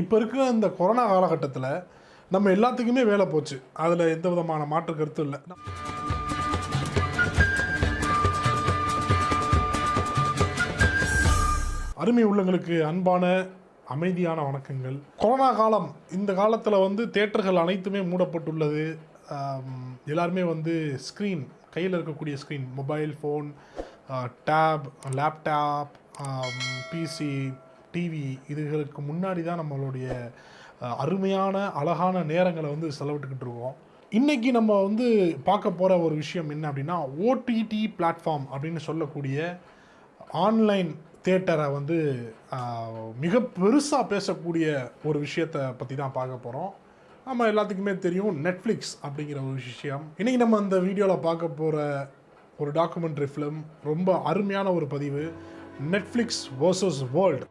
இப்போ இருக்கிற இந்த கொரோனா காலகட்டத்தில் நம்ம எல்லாத்துக்குமே வேலை போச்சு. அதில் எந்த விதமான மாற்று கருத்தும் இல்லை. அருமை உள்ளங்களுக்கு அன்பான அமைதியான வணக்கங்கள். கொரோனா காலம் இந்த காலத்தில் வந்து தேட்டர்கள் அனைத்துமே மூடப்பட்டுள்ளது. எல்லாருமே வந்து ஸ்க்ரீன் கையில் இருக்கக்கூடிய screen mobile phone tab laptop PC TV இதுகளுக்கு முன்னாடி தான் நம்மளுடைய அருமையான அழகான நேரங்களை வந்து செலவிட்டுக்கிட்டு இருக்கோம். இன்றைக்கி நம்ம வந்து பார்க்க போகிற ஒரு விஷயம் என்ன அப்படின்னா ஓடிடி பிளாட்ஃபார்ம் அப்படின்னு சொல்லக்கூடிய ஆன்லைன் தேட்டரை வந்து மிக பெருசாக பேசக்கூடிய ஒரு விஷயத்தை பற்றி தான் பார்க்க போகிறோம் நம்ம எல்லாத்துக்குமே தெரியும் நெட்ஃப்ளிக்ஸ் அப்படிங்கிற ஒரு விஷயம். இன்றைக்கி நம்ம அந்த வீடியோவில் பார்க்க போகிற ஒரு டாக்குமெண்ட்ரி ஃபிலிம் ரொம்ப அருமையான ஒரு பதிவு நெட்ஃப்ளிக்ஸ் vs வேர்ல்டு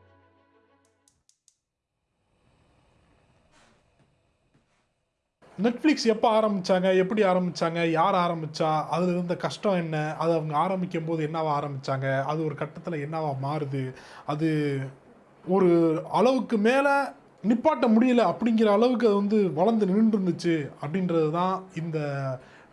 நெட்ஃப்ளிக்ஸ் எப்போ ஆரம்பித்தாங்க எப்படி ஆரம்பித்தாங்க யார் ஆரம்பித்தா அதில் இருந்த கஷ்டம் என்ன? அது அவங்க ஆரம்பிக்கும் போது என்னவா ஆரம்பித்தாங்க அது ஒரு கட்டத்தில் என்னவா மாறுது? அது ஒரு அளவுக்கு மேலே நிப்பாட்ட முடியல அப்படிங்கிற அளவுக்கு அது வந்து வளர்ந்து நின்று இருந்துச்சு அப்படின்றது தான் இந்த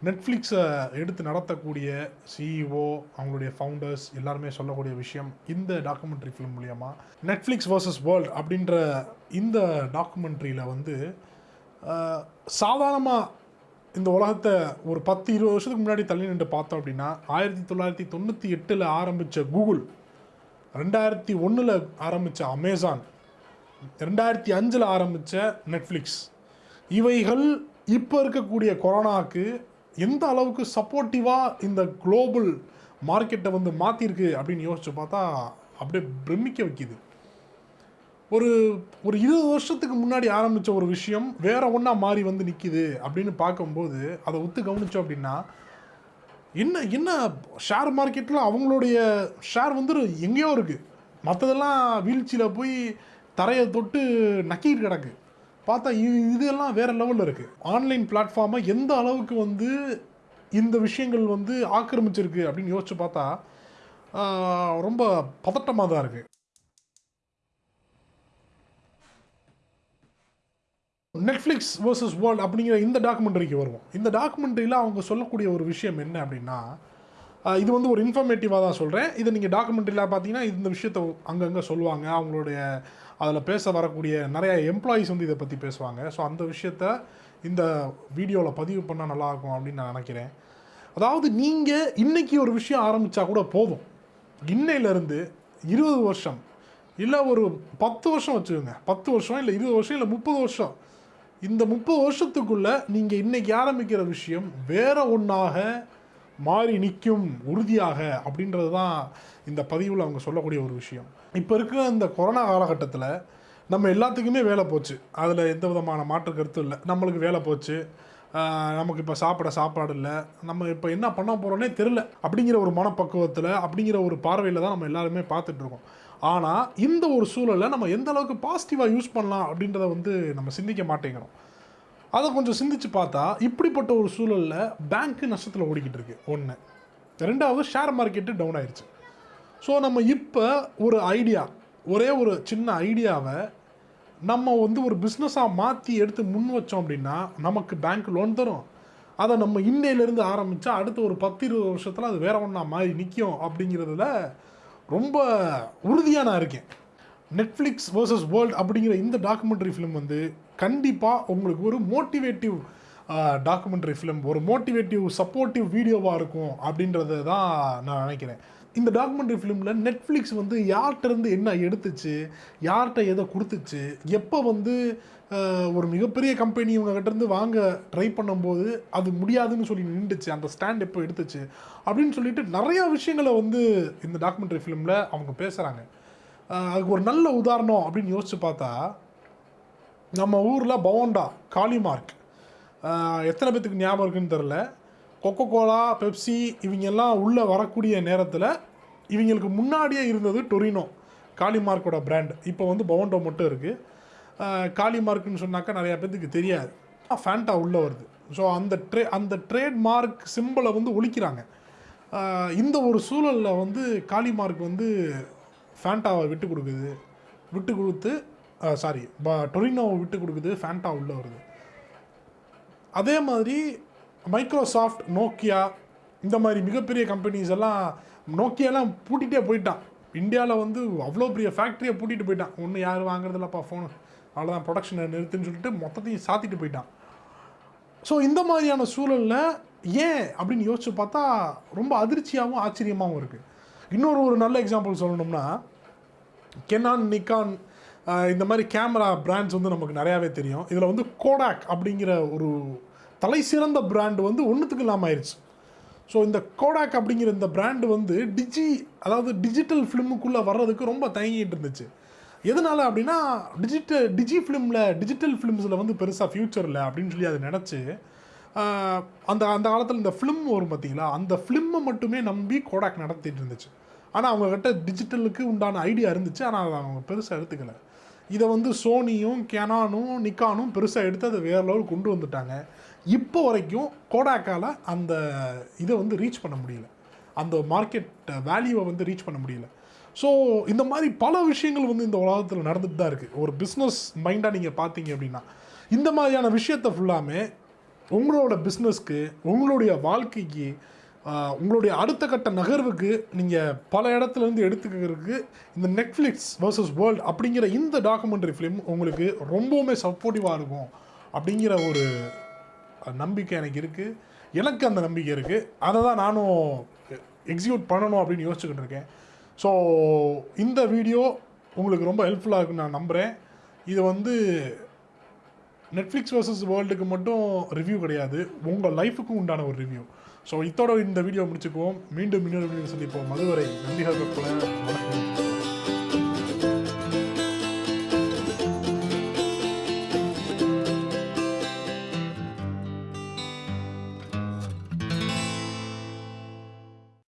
நெட்ஃப்ளிக்ஸை எடுத்து நடத்தக்கூடிய சிஇஓ அவங்களுடைய ஃபவுண்டர்ஸ் எல்லாருமே சொல்லக்கூடிய விஷயம் இந்த டாக்குமெண்ட்ரி ஃபிலிம் மூலியமாக நெட்ஃப்ளிக்ஸ் வர்சஸ் வேர்ல்ட் அப்படின்ற இந்த டாக்குமெண்ட்ரியில் வந்து சாதாரணமாக இந்த உலகத்தை ஒரு பத்து இருபது வருஷத்துக்கு முன்னாடி தள்ளி நின்று பார்த்தோம் அப்படின்னா ஆயிரத்தி தொள்ளாயிரத்தி தொண்ணூற்றி எட்டில் ஆரம்பித்த கூகுள் ரெண்டாயிரத்தி ஒன்றில் ஆரம்பித்த அமேசான் ரெண்டாயிரத்தி அஞ்சில் ஆரம்பித்த நெட்ஃப்ளிக்ஸ். இவைகள் இப்போ இருக்கக்கூடிய கொரோனாவுக்கு எந்த அளவுக்கு சப்போர்ட்டிவாக இந்த குளோபல் மார்க்கெட்டை வந்து மாற்றிருக்கு அப்படின்னு யோசிச்சு பார்த்தா அப்படியே பிரமிக்க வைக்குது. ஒரு ஒரு இருபது வருஷத்துக்கு முன்னாடி ஆரம்பித்த ஒரு விஷயம் வேற ஒன்றா மாறி வந்து நிற்கிது அப்படின்னு பார்க்கும்போது அதை ஒத்து கவனிச்சோம் அப்படின்னா என்ன என்ன ஷேர் மார்க்கெட்டில் அவங்களுடைய ஷேர் வந்து எங்கேயோ இருக்குது மற்றதெல்லாம் வீழ்ச்சியில் போய் தரையை தொட்டு நக்கிட்டு கிடக்கு. பார்த்தா இது இதெல்லாம் வேறு லெவலில் இருக்குது ஆன்லைன் பிளாட்ஃபார்மை எந்த அளவுக்கு வந்து இந்த விஷயங்கள் வந்து ஆக்கிரமிச்சிருக்கு அப்படின்னு யோசிச்சு பார்த்தா ரொம்ப பதட்டமாக தான் இருக்குது நெட்ஃப்ளிக்ஸ் வர்சஸ் வேர்ல்ட் அப்படிங்கிற இந்த டாக்குமெண்ட்ரிக்கு வருவோம். இந்த டாக்குமெண்ட்ரியில் அவங்க சொல்லக்கூடிய ஒரு விஷயம் என்ன அப்படின்னா இது வந்து ஒரு இன்ஃபர்மேட்டிவாக தான் சொல்கிறேன் இதை நீங்கள் டாக்குமெண்ட்ரியில் பார்த்தீங்கன்னா இந்த விஷயத்தை அங்கங்கே சொல்லுவாங்க. அவங்களுடைய அதில் பேச வரக்கூடிய நிறைய எம்ப்ளாயீஸ் வந்து இதை பற்றி பேசுவாங்க. ஸோ அந்த விஷயத்த இந்த வீடியோவில் பதிவு பண்ணால் நல்லாயிருக்கும் அப்படின்னு நான் நினைக்கிறேன். அதாவது நீங்கள் இன்றைக்கி ஒரு விஷயம் ஆரம்பித்தா கூட போதும். இன்னையிலேருந்து இருபது வருஷம் இல்லை ஒரு பத்து வருஷம் வச்சுக்கோங்க. பத்து வருஷம் இல்லை இருபது வருஷம் இல்லை முப்பது வருஷம். இந்த முப்பது வருஷத்துக்குள்ள நீங்கள் இன்னைக்கு ஆரம்பிக்கிற விஷயம் வேற ஒன்றாக மாறி நிற்கும் உறுதியாக அப்படின்றது தான் இந்த பதிவில் அவங்க சொல்லக்கூடிய ஒரு விஷயம். இப்போ இருக்கிற இந்த கொரோனா காலகட்டத்தில் நம்ம எல்லாத்துக்குமே வேலை போச்சு. அதில் எந்த விதமான மாற்று கருத்தும் இல்லை. நம்மளுக்கு வேலை போச்சு. நமக்கு இப்போ சாப்பிட சாப்பாடு இல்லை. நம்ம இப்போ என்ன பண்ண போகிறோன்னே தெரில அப்படிங்கிற ஒரு மனப்பக்குவத்தில் அப்படிங்கிற ஒரு பார்வையில் தான் நம்ம எல்லாருமே பார்த்துட்ருக்கோம் ஆனால் இந்த ஒரு சூழலை நம்ம எந்த அளவுக்கு பாசிட்டிவாக யூஸ் பண்ணலாம் அப்படின்றத வந்து நம்ம சிந்திக்க மாட்டேங்கிறோம். அதை கொஞ்சம் சிந்திச்சு பார்த்தா இப்படிப்பட்ட ஒரு சூழலில் பேங்க்கு நஷ்டத்தில் ஓடிக்கிட்டு இருக்கு. ஒன்று ரெண்டாவது ஷேர் மார்க்கெட்டு டவுன் ஆயிடுச்சு ஸோ நம்ம இப்போ ஒரு ஐடியா ஒரே ஒரு சின்ன ஐடியாவை நம்ம வந்து ஒரு பிஸ்னஸாக மாற்றி எடுத்து முன் வச்சோம் அப்படின்னா நமக்கு பேங்க் லோன் தரும். அதை நம்ம இன்னையிலேருந்து ஆரம்பித்தா அடுத்த ஒரு பத்து இருபது வருஷத்தில் அது வேற ஒன்றா மாறி நிற்கும் அப்படிங்கிறதுல ரொம்ப உறுதியாக நான் இருக்கேன். நெட்ஃப்ளிக்ஸ் வேர்சஸ் வேர்ல்ட் அப்படிங்கிற இந்த டாக்குமெண்ட்ரி ஃபிலிம் வந்து கண்டிப்பாக உங்களுக்கு ஒரு மோட்டிவேட்டிவ் டாக்குமெண்ட்ரி ஃபிலிம் ஒரு மோட்டிவேட்டிவ் சப்போர்ட்டிவ் வீடியோவாக இருக்கும் அப்படின்றத தான் நான் நினைக்கிறேன். இந்த டாக்குமெண்ட்ரி ஃபிலிமில் நெட்ஃப்ளிக்ஸ் வந்து யார்கிட்டருந்து என்ன எடுத்துச்சு யார்கிட்ட எதை கொடுத்துச்சு எப்போ வந்து ஒரு மிகப்பெரிய கம்பெனி இவங்ககிட்டருந்து வாங்க ட்ரை பண்ணும்போது அது முடியாதுன்னு சொல்லி நின்றுச்சு. அந்த ஸ்டாண்ட் எப்போ எடுத்துச்சு? அப்படின்னு சொல்லிட்டு நிறையா விஷயங்களை வந்து இந்த டாக்குமெண்ட்ரி ஃபிலிமில் அவங்க பேசுகிறாங்க அதுக்கு ஒரு நல்ல உதாரணம் அப்படின்னு யோசித்து பார்த்தா நம்ம ஊரில் பவோண்டா காளிமார்க். எத்தனை பேத்துக்கு ஞாபகம் இருக்குன்னு தெரில கொக்கோ கோலா பெப்சி இவங்கெல்லாம் உள்ளே வரக்கூடிய நேரத்தில் இவங்களுக்கு முன்னாடியே இருந்தது டொரினோ காளிமார்க்கோட பிராண்ட் இப்போ வந்து பவுண்டோ மட்டும் இருக்குது காளிமார்க்குன்னு சொன்னாக்கா நிறையா பேர்த்துக்கு தெரியாது. ஃபேண்டா உள்ளே வருது. ஸோ அந்த ட்ரே அந்த ட்ரேட்மார்க் சிம்பிளை வந்து ஒழிக்கிறாங்க. இந்த ஒரு சூழலில் வந்து காளிமார்க் வந்து ஃபேண்டாவை விட்டு கொடுக்குது. விட்டு கொடுத்து சாரி டொரினோவை விட்டு கொடுக்குது ஃபேண்டா உள்ளே வருது. அதே மாதிரி மைக்ரோசாஃப்ட் நோக்கியா இந்த மாதிரி மிகப்பெரிய கம்பெனிஸ் எல்லாம் நோக்கியாலாம் பூட்டிகிட்டே போயிட்டான். இந்தியாவில் வந்து அவ்வளோ பெரிய ஃபேக்ட்ரியை பூட்டிகிட்டு போயிட்டான். ஒன்றும் யாரும் வாங்குறதில்லப்பா ஃபோனு அவ்வளோதான் ப்ரொடக்ஷனை நிறுத்துன்னு சொல்லிட்டு மொத்தத்தையும் சாத்திட்டு போயிட்டான். ஸோ இந்த மாதிரியான சூழலில் ஏன் அப்படின்னு யோசிச்சு பார்த்தா ரொம்ப அதிர்ச்சியாகவும் ஆச்சரியமாகவும் இருக்குது இன்னொரு ஒரு நல்ல எக்ஸாம்பிள் சொல்லணும்னா கெனான் நிக்கான் இந்த மாதிரி கேமரா பிராண்ட்ஸ் வந்து நமக்கு நிறையாவே தெரியும். இதில் வந்து கோடாக் அப்படிங்கிற ஒரு தலை சிறந்த பிராண்டு வந்து ஒன்றுத்துக்கு இல்லாமல் ஆயிடுச்சு ஸோ இந்த கோடாக் அப்படிங்கிற இந்த பிராண்டு வந்து டிஜி அதாவது டிஜிட்டல் ஃபிலிமுக்குள்ளே வர்றதுக்கு ரொம்ப தயங்கிட்டு இருந்துச்சு. எதனால் அப்படின்னா டிஜிட்டல் டிஜி ஃபிலிமில் டிஜிட்டல் ஃபிலிம்ஸில் வந்து பெருசாக ஃப்யூச்சர் இல்லை அப்படின்னு சொல்லி அதை நினச்சி அந்த அந்த காலத்தில் இந்த ஃபிலிம் வரும் பார்த்தீங்களா அந்த ஃபிலிம்மை மட்டுமே நம்பி கோடாக் நடத்திட்டு இருந்துச்சு. ஆனால் அவங்கக்கிட்ட டிஜிட்டலுக்கு உண்டான ஐடியா இருந்துச்சு. ஆனால் அதை அவங்க பெருசாக எடுத்துக்கலை. இதை வந்து சோனியும் கெனானும் நிக்கானும் பெருசாக எடுத்து அதை வேறு லெவல் கொண்டு வந்துட்டாங்க. இப்போ வரைக்கும் கோடாக்கால் அந்த இதை வந்து ரீச் பண்ண முடியல. அந்த மார்க்கெட் வேல்யூவை வந்து ரீச் பண்ண முடியல. ஸோ இந்த மாதிரி பல விஷயங்கள் வந்து இந்த உலகத்தில் நடந்துட்டு தான் இருக்குது ஒரு பிஸ்னஸ் மைண்டாக நீங்கள் பார்த்தீங்க அப்படின்னா இந்த மாதிரியான விஷயத்தை ஃபுல்லாமே உங்களோட பிஸ்னஸ்க்கு உங்களுடைய வாழ்க்கைக்கு உங்களுடைய அடுத்த கட்ட நகர்வுக்கு நீங்கள் பல இடத்துல இருந்து எடுத்துக்கிறதுக்கு இந்த நெட்ஃப்ளிக்ஸ் வர்சஸ் வேர்ல்ட் அப்படிங்கிற இந்த டாக்குமெண்ட்ரி ஃபிலிம் உங்களுக்கு ரொம்பவுமே சப்போர்ட்டிவாக இருக்கும் அப்படிங்கிற ஒரு நம்பிக்கை எனக்கு இருக்குது எனக்கு அந்த நம்பிக்கை இருக்குது அதை தான் நானும் எக்ஸிக்யூட் பண்ணணும் அப்படின்னு யோசிச்சுக்கிட்டு இருக்கேன். ஸோ இந்த வீடியோ உங்களுக்கு ரொம்ப ஹெல்ப்ஃபுல்லாக இருக்குன்னு நான் நம்புகிறேன் இது வந்து நெட்ஃப்ளிக்ஸ் வர்சஸ் வேர்ல்டுக்கு மட்டும் ரிவ்யூ கிடையாது. உங்கள் லைஃபுக்கும் உண்டான ஒரு ரிவ்யூ ஸோ இத்தோட இந்த வீடியோ முடிச்சுக்குவோம். மீண்டும் இன்னொரு வீடியோ சந்திப்போம். அதுவரை நன்றிகள் வணக்கம்.